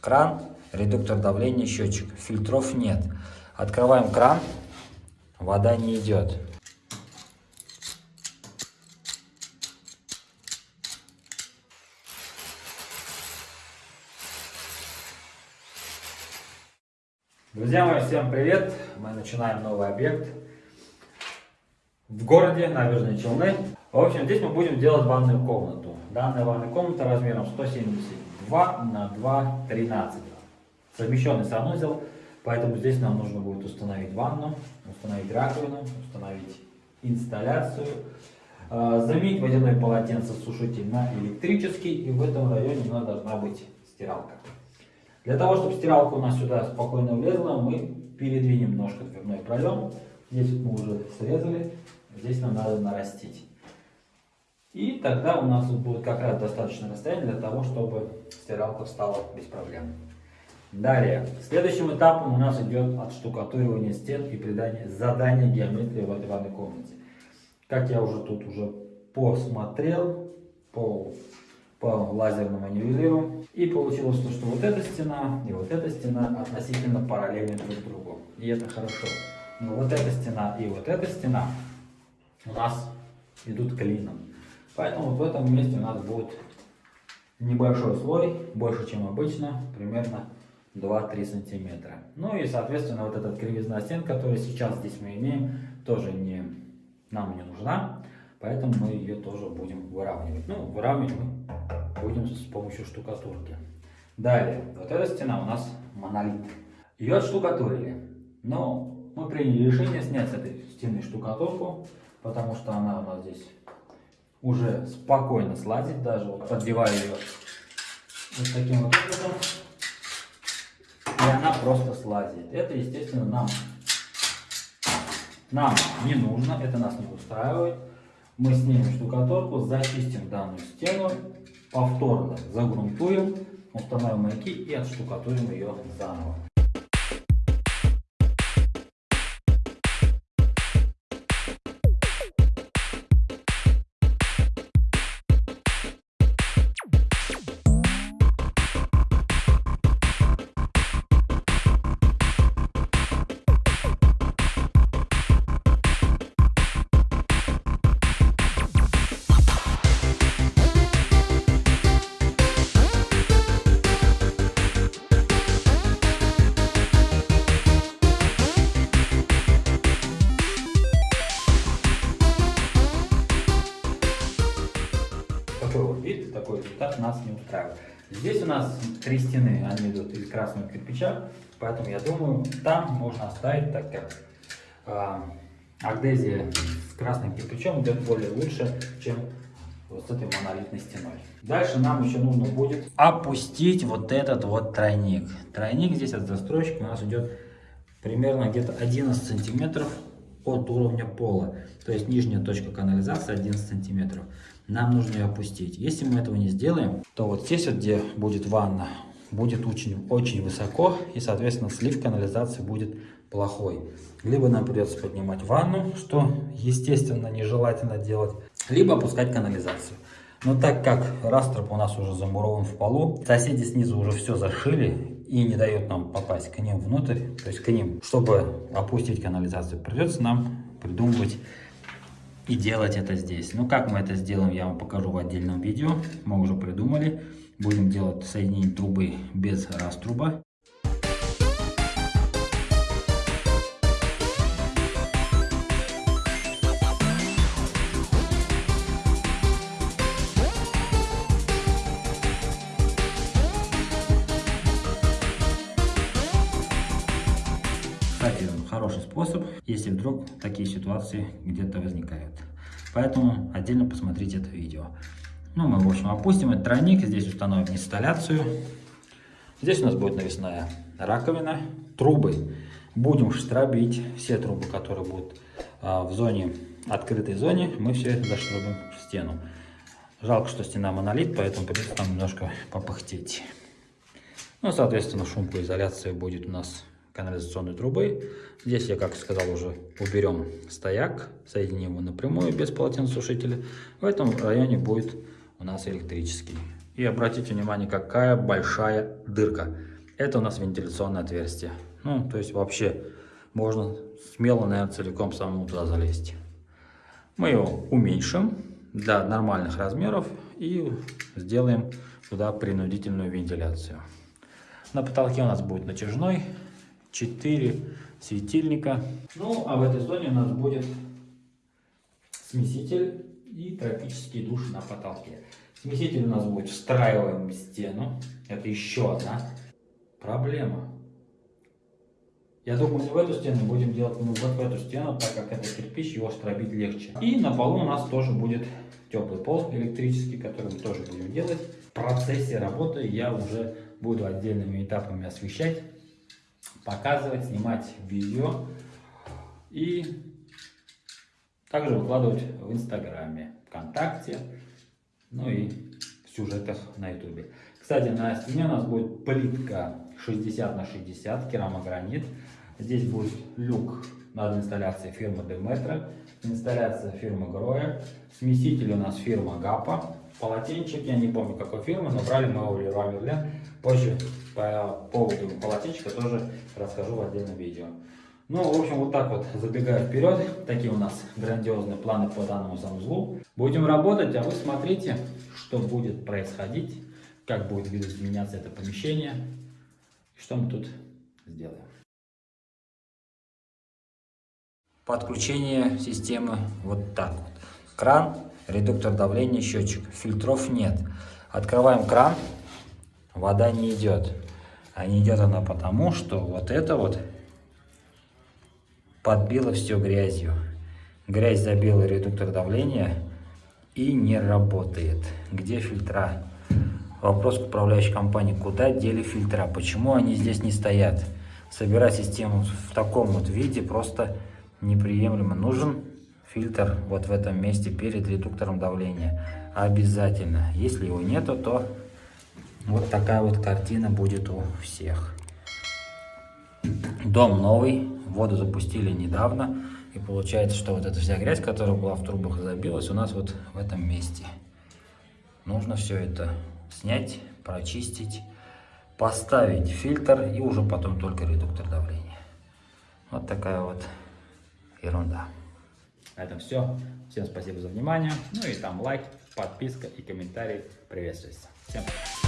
Кран, редуктор давления, счетчик. Фильтров нет. Открываем кран, вода не идет. Друзья мои, всем привет! Мы начинаем новый объект в городе Набережные Челны. В общем, здесь мы будем делать ванную комнату. Данная ванная комната размером 172 на 2,13. Совмещенный санузел, поэтому здесь нам нужно будет установить ванну, установить раковину, установить инсталляцию, э, заменить водяное полотенце сушитель на электрический, и в этом районе у нас должна быть стиралка. Для того, чтобы стиралка у нас сюда спокойно влезла, мы передвинем немножко дверной проем. Здесь мы уже срезали, здесь нам надо нарастить. И тогда у нас будет как раз достаточно расстояние для того, чтобы стиралка встала без проблем. Далее, следующим этапом у нас идет отштукатуривание стен и придание задания геометрии в этой ванной комнате. Как я уже тут уже посмотрел по, по лазерному нивелиру, и получилось то, что вот эта стена и вот эта стена относительно параллельны друг другу. И это хорошо. Но вот эта стена и вот эта стена у нас идут клином. Поэтому вот в этом месте у нас будет небольшой слой, больше чем обычно, примерно 2-3 сантиметра. Ну и соответственно вот эта кривизна стен, которую сейчас здесь мы имеем, тоже не, нам не нужна. Поэтому мы ее тоже будем выравнивать. Ну, выравнивать мы будем с помощью штукатурки. Далее, вот эта стена у нас монолит. Ее отштукатурили. Но мы приняли решение снять с этой стены штукатурку, потому что она у нас здесь уже спокойно слазить даже. Вот поддеваю ее вот таким вот образом. И она просто слазит. Это, естественно, нам, нам не нужно, это нас не устраивает. Мы снимем штукатурку, зачистим данную стену, повторно загрунтуем, установим маяки и отштукатурим ее заново. Нас не устраивает. Здесь у нас три стены, они идут из красного кирпича, поэтому я думаю, там можно оставить, так как э, агдезия с красным кирпичом идет более лучше, чем вот с этой монолитной стеной. Дальше нам еще нужно будет опустить вот этот вот тройник. Тройник здесь от застройщика у нас идет примерно где-то 11 сантиметров от уровня пола. То есть нижняя точка канализации 11 сантиметров нам нужно ее опустить. Если мы этого не сделаем, то вот здесь вот, где будет ванна, будет очень, очень высоко, и, соответственно, слив канализации будет плохой. Либо нам придется поднимать ванну, что, естественно, нежелательно делать, либо опускать канализацию. Но так как раструб у нас уже замурован в полу, соседи снизу уже все зашили и не дают нам попасть к ним внутрь, то есть к ним, чтобы опустить канализацию, придется нам придумывать и делать это здесь. Ну, как мы это сделаем, я вам покажу в отдельном видео. Мы уже придумали. Будем делать соединение трубы без раструба. Кстати, хороший способ, если вдруг такие ситуации где-то возникают. Поэтому отдельно посмотрите это видео. Ну, мы, в общем, опустим этот тройник, здесь установим инсталляцию. Здесь у нас будет навесная раковина, трубы. Будем штробить все трубы, которые будут а, в зоне, открытой зоне, мы все это заштробим в стену. Жалко, что стена монолит, поэтому придется там немножко попыхтеть. Ну, соответственно, шумоизоляция будет у нас канализационной трубы. Здесь я, как сказал, уже уберем стояк, соединим его напрямую без полотенцесушителя. В этом районе будет у нас электрический. И обратите внимание, какая большая дырка. Это у нас вентиляционное отверстие. Ну, то есть вообще можно смело, наверное, целиком самому туда залезть. Мы его уменьшим для нормальных размеров и сделаем туда принудительную вентиляцию. На потолке у нас будет натяжной, 4 светильника. Ну, а в этой зоне у нас будет смеситель и тропический душ на потолке. Смеситель у нас будет встраиваем в стену. Это еще одна проблема. Я думаю, не в эту стену будем делать, мы вот в эту стену, так как это кирпич, его стробить легче. И на полу у нас тоже будет теплый пол электрический, который мы тоже будем делать. В процессе работы я уже буду отдельными этапами освещать, показывать, снимать видео и также выкладывать в Инстаграме, ВКонтакте, ну и в сюжетах на Ютубе. Кстати, на стене у нас будет плитка 60 на 60, керамогранит. Здесь будет люк над инсталляцией фирмы Demetra, инсталляция фирмы Гроя, смеситель у нас фирма Гапа, полотенчик, я не помню какой фирмы, но брали мы его в Леруа Мерлен. Позже по поводу полотенчика тоже расскажу в отдельном видео. Ну, в общем, вот так вот, забегая вперед, такие у нас грандиозные планы по данному санузлу. Будем работать, а вы смотрите, что будет происходить, как будет видоизменяться это помещение, что мы тут сделаем. Подключение системы вот так вот. Кран, редуктор давления, счетчик. Фильтров нет. Открываем кран, вода не идет. А не идет она потому, что вот это вот подбило все грязью. Грязь забила редуктор давления и не работает. Где фильтра? Вопрос к управляющей компании. Куда дели фильтра? Почему они здесь не стоят? Собирать систему в таком вот виде просто неприемлемо. Нужен фильтр вот в этом месте перед редуктором давления. Обязательно. Если его нету, то вот такая вот картина будет у всех. Дом новый, воду запустили недавно. И получается, что вот эта вся грязь, которая была в трубах, забилась у нас вот в этом месте. Нужно все это снять, прочистить, поставить фильтр и уже потом только редуктор давления. Вот такая вот ерунда. На этом все. Всем спасибо за внимание. Ну и там лайк, подписка и комментарий приветствуется. Всем пока.